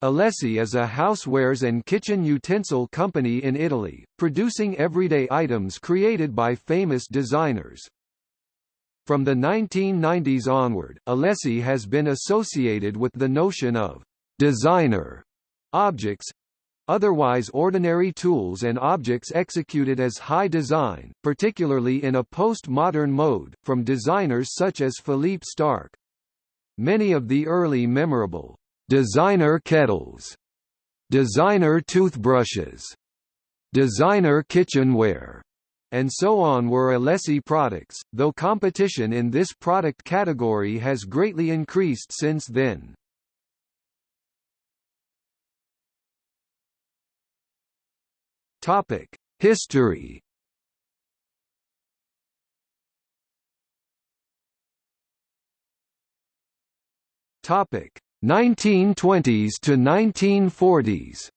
Alessi is a housewares and kitchen utensil company in Italy, producing everyday items created by famous designers. From the 1990s onward, Alessi has been associated with the notion of designer objects otherwise ordinary tools and objects executed as high design, particularly in a post-modern mode, from designers such as Philippe Starck. Many of the early memorable designer kettles, designer toothbrushes, designer kitchenware, and so on were Alessi products, though competition in this product category has greatly increased since then. History. Topic 1920s to 1940s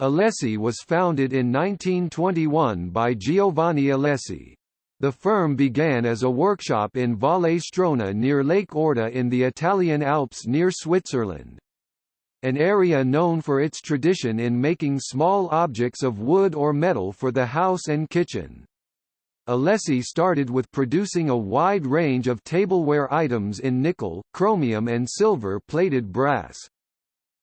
Alessi was founded in 1921 by Giovanni Alessi. The firm began as a workshop in Valle Strona near Lake Orta in the Italian Alps near Switzerland. An area known for its tradition in making small objects of wood or metal for the house and kitchen. Alessi started with producing a wide range of tableware items in nickel, chromium and silver-plated brass.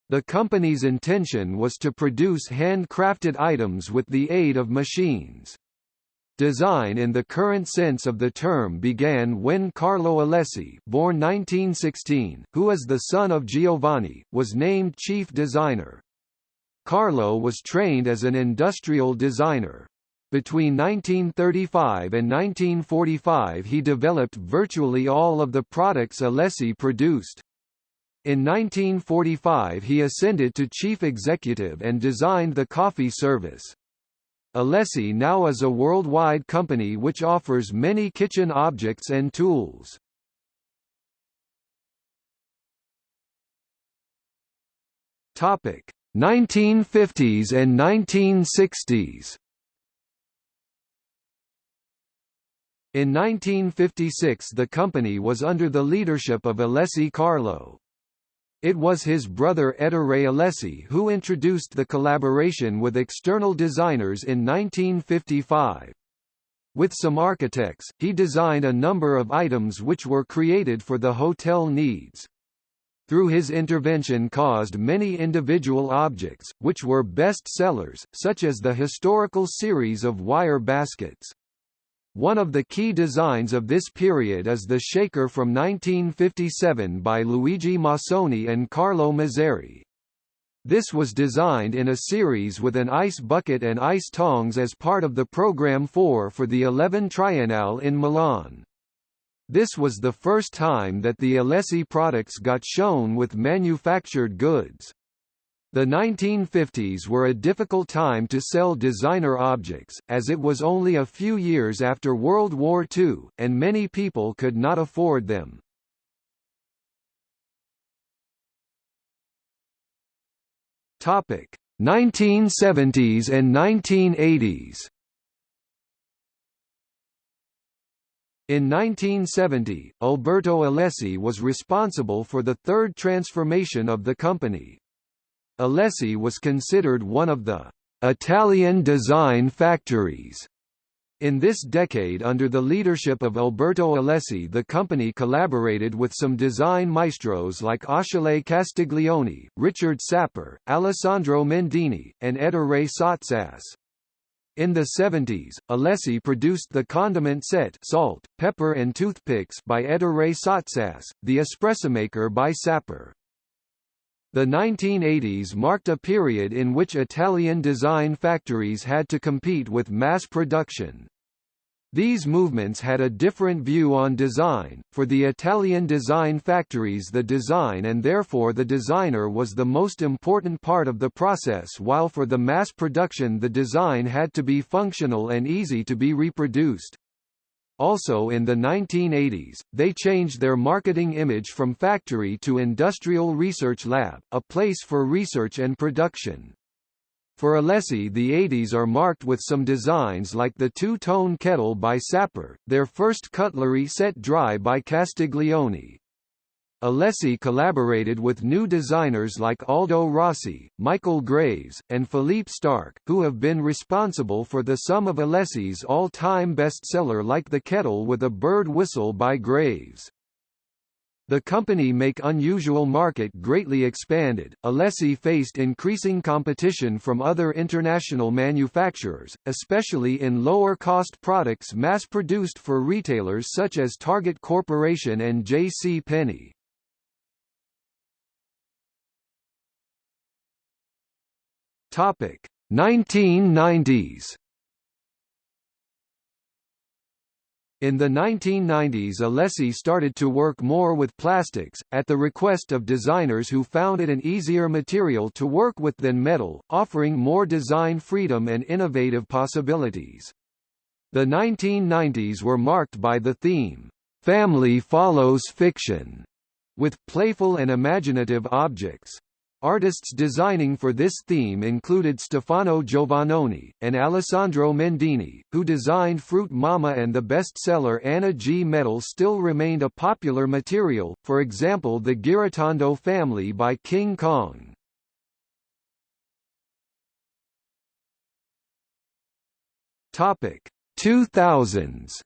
The company's intention was to produce handcrafted items with the aid of machines. Design in the current sense of the term began when Carlo Alessi born 1916, who is the son of Giovanni, was named chief designer. Carlo was trained as an industrial designer. Between 1935 and 1945 he developed virtually all of the products Alessi produced. In 1945 he ascended to chief executive and designed the coffee service. Alessi now is a worldwide company which offers many kitchen objects and tools. Topic: 1950s and 1960s. In 1956 the company was under the leadership of Alessi Carlo. It was his brother Ettore Alessi who introduced the collaboration with external designers in 1955. With some architects, he designed a number of items which were created for the hotel needs. Through his intervention caused many individual objects, which were best sellers, such as the historical series of wire baskets. One of the key designs of this period is the shaker from 1957 by Luigi Massoni and Carlo Mazzeri. This was designed in a series with an ice bucket and ice tongs as part of the Program 4 for the 11 Triennale in Milan. This was the first time that the Alessi products got shown with manufactured goods. The 1950s were a difficult time to sell designer objects, as it was only a few years after World War II, and many people could not afford them. Topic 1970s and 1980s. In 1970, Alberto Alessi was responsible for the third transformation of the company. Alessi was considered one of the Italian design factories. In this decade under the leadership of Alberto Alessi the company collaborated with some design maestros like Achille Castiglioni, Richard Sapper, Alessandro Mendini, and Ettore Sottsass. In the 70s, Alessi produced the condiment set salt, pepper and toothpicks by Ettore Sottsass, the espressomaker by Sapper. The 1980s marked a period in which Italian design factories had to compete with mass production. These movements had a different view on design. For the Italian design factories, the design and therefore the designer was the most important part of the process, while for the mass production, the design had to be functional and easy to be reproduced. Also in the 1980s, they changed their marketing image from factory to industrial research lab, a place for research and production. For Alessi the 80s are marked with some designs like the two-tone kettle by Sapper, their first cutlery set dry by Castiglioni. Alessi collaborated with new designers like Aldo Rossi, Michael Graves, and Philippe Starck, who have been responsible for the sum of Alessi's all-time bestseller like The Kettle with a Bird Whistle by Graves. The company make unusual market greatly expanded. Alessi faced increasing competition from other international manufacturers, especially in lower-cost products mass-produced for retailers such as Target Corporation and J.C. Penney. Topic 1990s. In the 1990s Alessi started to work more with plastics, at the request of designers who found it an easier material to work with than metal, offering more design freedom and innovative possibilities. The 1990s were marked by the theme, "'Family follows fiction' with playful and imaginative objects. Artists designing for this theme included Stefano Giovannoni, and Alessandro Mendini, who designed Fruit Mama and the bestseller Anna G. Metal still remained a popular material, for example the Girotondo family by King Kong. Topic 2000s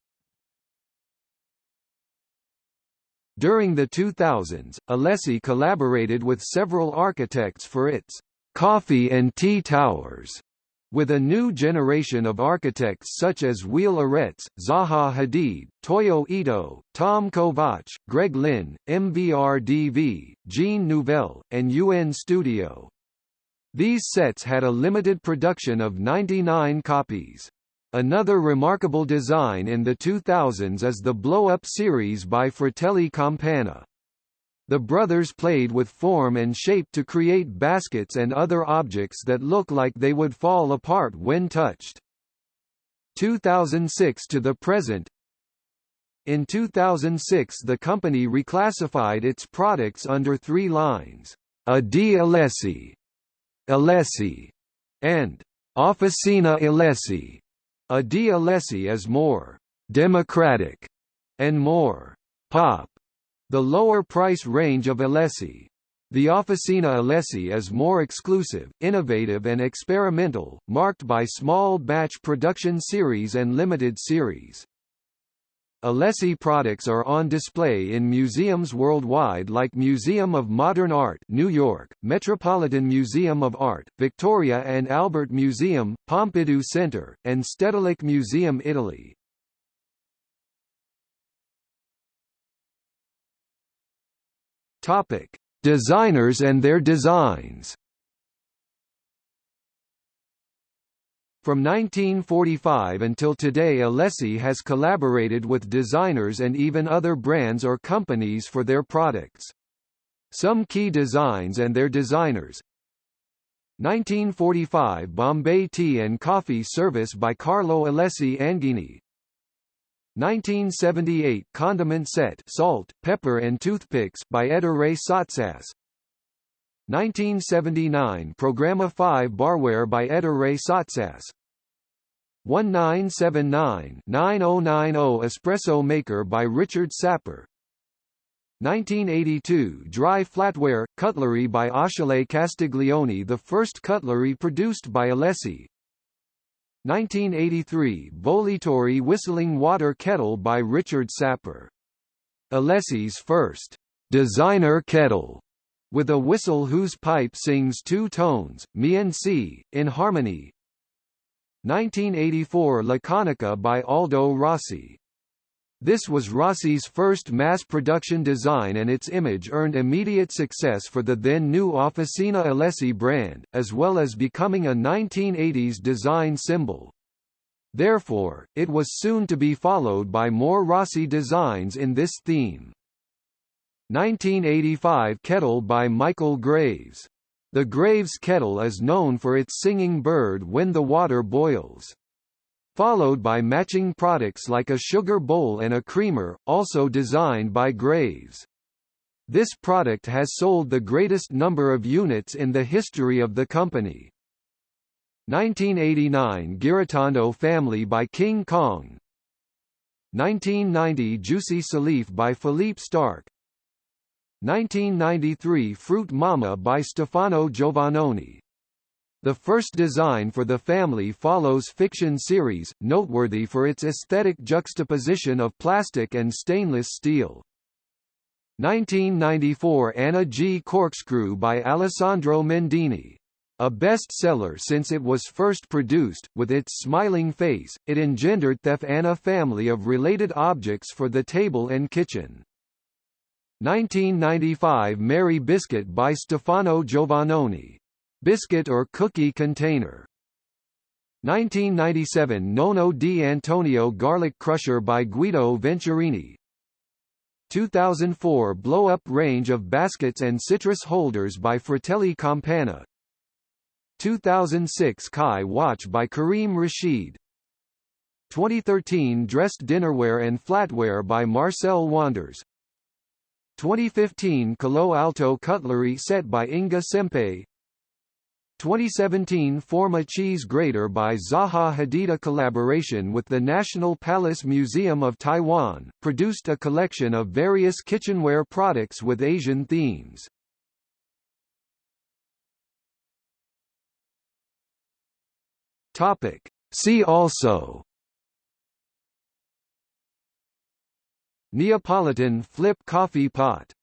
During the 2000s, Alessi collaborated with several architects for its coffee and tea towers, with a new generation of architects such as Wiel Arets, Zaha Hadid, Toyo Ito, Tom Kovacs, Greg Lynn, MVRDV, Jean Nouvel, and UN Studio. These sets had a limited production of 99 copies. Another remarkable design in the 2000s is the blow-up series by Fratelli Campana. The brothers played with form and shape to create baskets and other objects that look like they would fall apart when touched. 2006 to the present In 2006 the company reclassified its products under three lines, A D Alessi, Alessi, and Officina Alessi. A D. Alessi is more «democratic» and more «pop» the lower price range of Alessi. The Officina Alessi is more exclusive, innovative and experimental, marked by small batch production series and limited series. Alessi products are on display in museums worldwide like Museum of Modern Art New York, Metropolitan Museum of Art, Victoria and Albert Museum, Pompidou Center, and Stedelijk Museum Italy. Topic: Designers and their designs. From 1945 until today Alessi has collaborated with designers and even other brands or companies for their products. Some key designs and their designers. 1945 Bombay Tea and Coffee Service by Carlo Alessi Anghini 1978 Condiment Set Salt, Pepper and Toothpicks by Ettore Sottsass 1979 Programma 5 Barware by Ettore Sottsass 1979-9090 Espresso Maker by Richard Sapper. 1982 Dry Flatware, Cutlery by Achille Castiglioni the first cutlery produced by Alessi. 1983 Bollitori Whistling Water Kettle by Richard Sapper. Alessi's first designer kettle with a whistle whose pipe sings two tones, mi and si, in harmony. 1984 Laconica by Aldo Rossi. This was Rossi's first mass-production design and its image earned immediate success for the then-new Officina Alessi brand, as well as becoming a 1980s design symbol. Therefore, it was soon to be followed by more Rossi designs in this theme. 1985 Kettle by Michael Graves. The Graves kettle is known for its singing bird when the water boils. Followed by matching products like a sugar bowl and a creamer, also designed by Graves. This product has sold the greatest number of units in the history of the company. 1989 Girotondo Family by King Kong 1990 Juicy Salif by Philippe Starck 1993 Fruit Mama by Stefano Giovannoni. The first design for the family follows fiction series, noteworthy for its aesthetic juxtaposition of plastic and stainless steel. 1994 Anna G. Corkscrew by Alessandro Mendini. A bestseller since it was first produced, with its smiling face, it engendered Thef Anna family of related objects for the table and kitchen. 1995 Mary Biscuit by Stefano Giovannoni. Biscuit or cookie container. 1997 Nono di Antonio Garlic Crusher by Guido Venturini. 2004 Blow-up range of baskets and citrus holders by Fratelli Campana. 2006 Kai Watch by Karim Rashid. 2013 Dressed Dinnerware and Flatware by Marcel Wanders. 2015 Collo-alto Cutlery Set by Inga Sempe 2017 Forma Cheese Grater by Zaha Hadida collaboration with the National Palace Museum of Taiwan, produced a collection of various kitchenware products with Asian themes. Topic. See also Neapolitan flip coffee pot